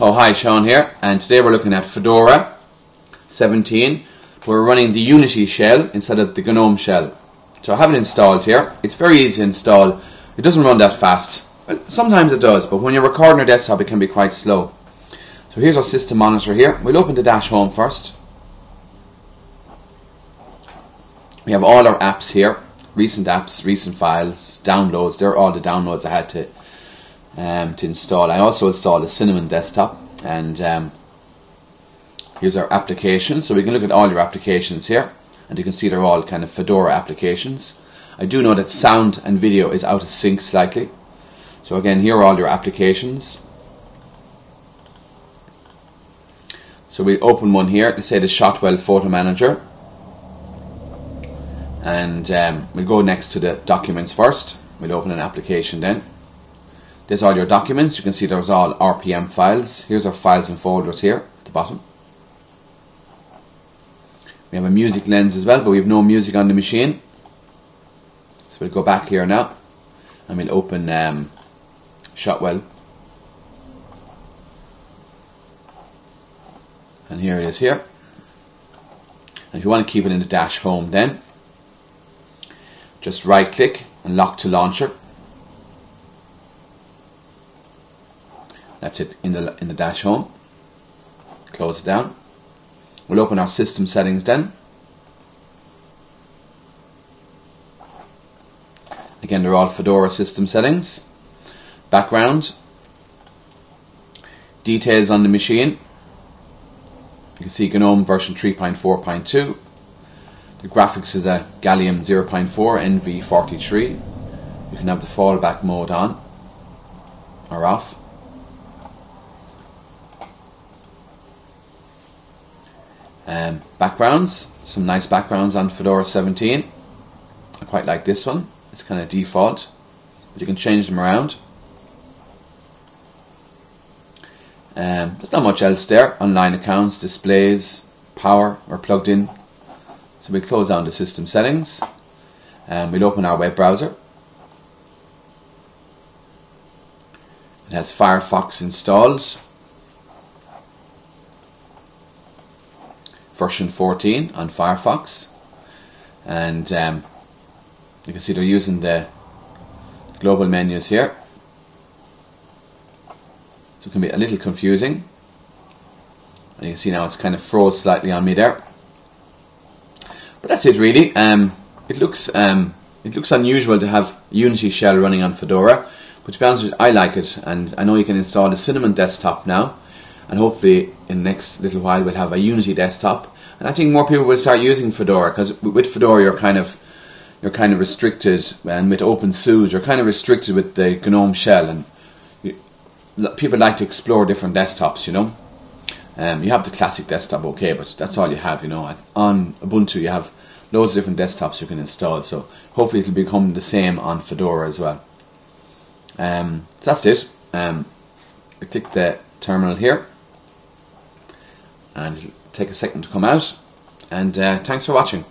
Oh hi, Sean here, and today we're looking at Fedora 17. We're running the Unity shell instead of the GNOME shell. So I have it installed here. It's very easy to install. It doesn't run that fast. Sometimes it does, but when you're recording your desktop it can be quite slow. So here's our system monitor here. We'll open the dash home first. We have all our apps here. Recent apps, recent files, downloads. They're all the downloads I had to um, to install. I also installed a Cinnamon desktop and um, here's our application. So we can look at all your applications here and you can see they're all kind of Fedora applications. I do know that sound and video is out of sync slightly. So again, here are all your applications. So we open one here, to say the Shotwell Photo Manager. And um, we'll go next to the documents first. We'll open an application then. There's all your documents. You can see there's all RPM files. Here's our files and folders here at the bottom. We have a music lens as well, but we have no music on the machine. So we'll go back here now and we'll open um, Shotwell. And here it is here. And if you want to keep it in the dash home then, just right click and lock to launcher. That's it in the in the dash home. Close it down. We'll open our system settings then. Again, they're all Fedora system settings. Background. Details on the machine. You can see GNOME version 3.4.2. The graphics is a Gallium 0.4 NV43. You can have the fallback mode on or off. Um, backgrounds, some nice backgrounds on Fedora 17. I quite like this one. It's kind of default, but you can change them around. Um, there's not much else there. Online accounts, displays, power are plugged in. So we close down the system settings and we'll open our web browser. It has Firefox installed. Version 14 on Firefox. And um, you can see they're using the global menus here. So it can be a little confusing. And you can see now it's kind of froze slightly on me there. But that's it really. Um, it looks um, it looks unusual to have Unity shell running on Fedora. But to be honest you, I like it. And I know you can install the Cinnamon desktop now and hopefully in the next little while we'll have a Unity desktop. And I think more people will start using Fedora because with Fedora you're kind of you're kind of restricted and with OpenSUSE you're kind of restricted with the GNOME shell and you, people like to explore different desktops you know? Um, you have the classic desktop okay but that's all you have you know? On Ubuntu you have loads of different desktops you can install so hopefully it'll become the same on Fedora as well. Um, so that's it. Um, I click the terminal here and take a second to come out. And uh, thanks for watching